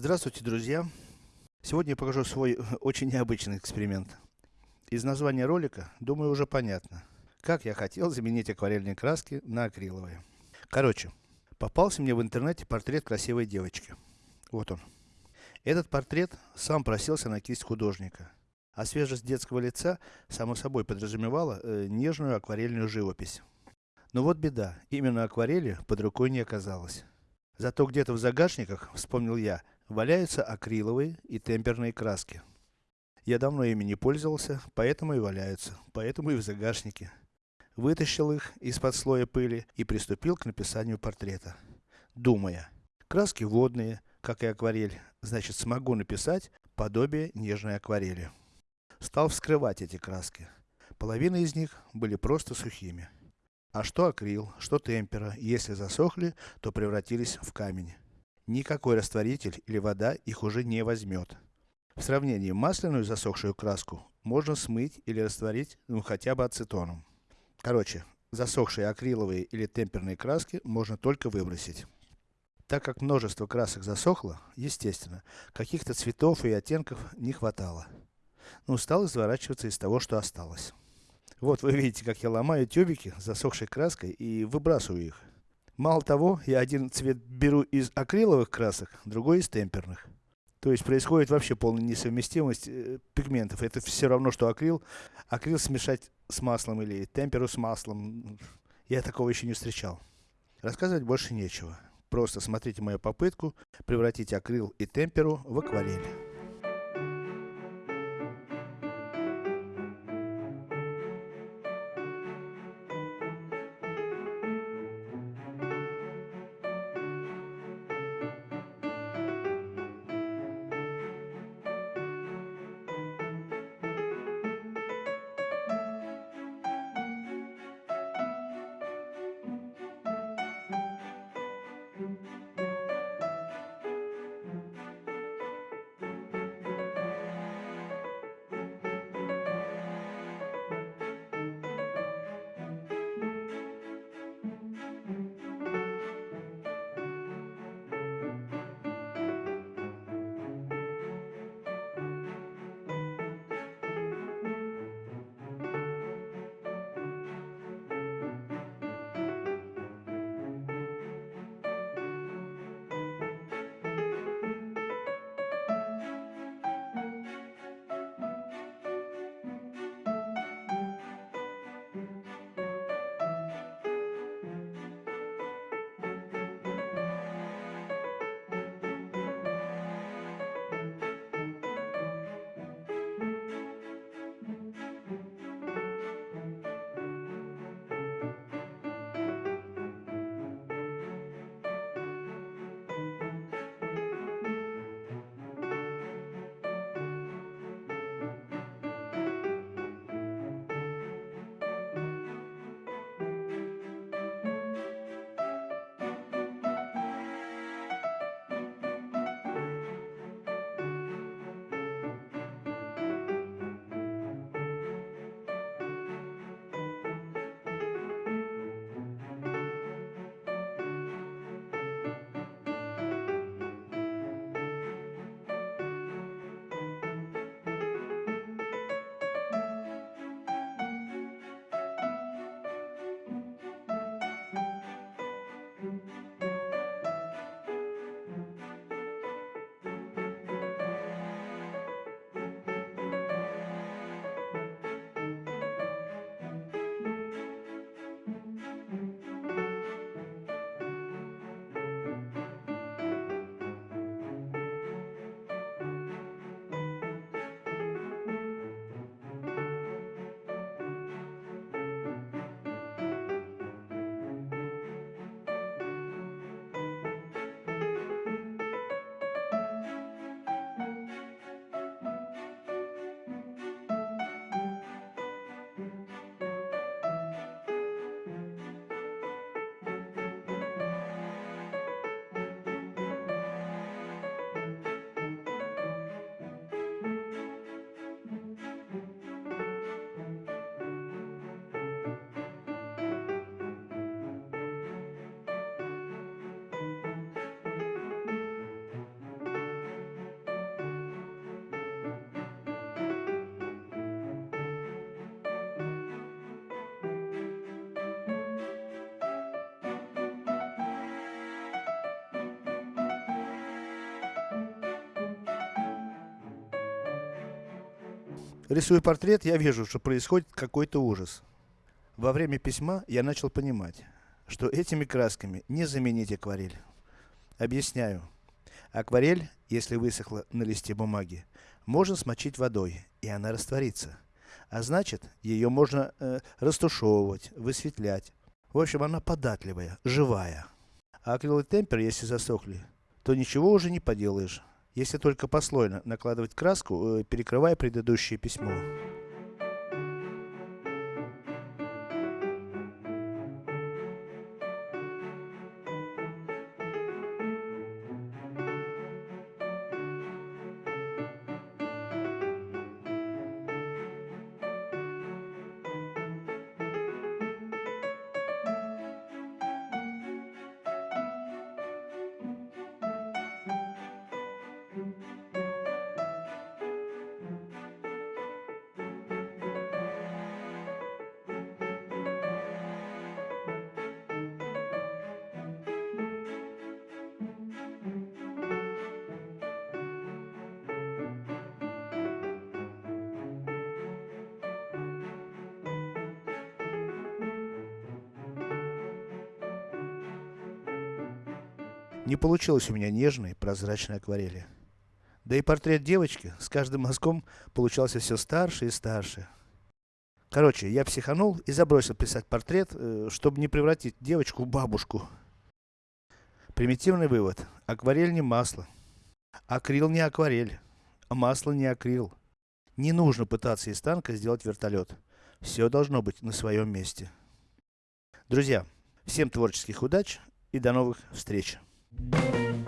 Здравствуйте, друзья! Сегодня я покажу свой очень необычный эксперимент. Из названия ролика, думаю, уже понятно, как я хотел заменить акварельные краски на акриловые. Короче, попался мне в интернете портрет красивой девочки. Вот он. Этот портрет сам просился на кисть художника. А свежесть детского лица, само собой, подразумевала э, нежную акварельную живопись. Но вот беда, именно акварели под рукой не оказалось. Зато где-то в загашниках, вспомнил я, валяются акриловые и темперные краски. Я давно ими не пользовался, поэтому и валяются, поэтому и в загашнике. Вытащил их из-под слоя пыли и приступил к написанию портрета. Думая, краски водные, как и акварель, значит смогу написать подобие нежной акварели. Стал вскрывать эти краски. Половина из них были просто сухими. А что акрил, что темпера, если засохли, то превратились в камень. Никакой растворитель или вода их уже не возьмет. В сравнении масляную засохшую краску можно смыть или растворить, ну хотя бы ацетоном. Короче, засохшие акриловые или темперные краски можно только выбросить. Так как множество красок засохло, естественно, каких-то цветов и оттенков не хватало. Ну, стал изворачиваться из того, что осталось. Вот вы видите, как я ломаю тюбики засохшей краской и выбрасываю их. Мало того, я один цвет беру из акриловых красок, другой из темперных. То есть происходит вообще полная несовместимость э, пигментов. Это все равно, что акрил. Акрил смешать с маслом или темперу с маслом. Я такого еще не встречал. Рассказывать больше нечего. Просто смотрите мою попытку превратить акрил и темперу в акварель. Рисуя портрет, я вижу, что происходит какой-то ужас. Во время письма я начал понимать, что этими красками не заменить акварель. Объясняю. Акварель, если высохла на листе бумаги, можно смочить водой, и она растворится. А значит, ее можно э, растушевывать, высветлять. В общем, она податливая, живая. А акрил и темпер, если засохли, то ничего уже не поделаешь, если только послойно накладывать краску, э, перекрывая предыдущее письмо. Не получилось у меня нежной, прозрачной акварели. Да и портрет девочки с каждым мазком получался все старше и старше. Короче, я психанул и забросил писать портрет, э, чтобы не превратить девочку в бабушку. Примитивный вывод. Акварель не масло. Акрил не акварель. Масло не акрил. Не нужно пытаться из танка сделать вертолет. Все должно быть на своем месте. Друзья, всем творческих удач и до новых встреч. Thank you.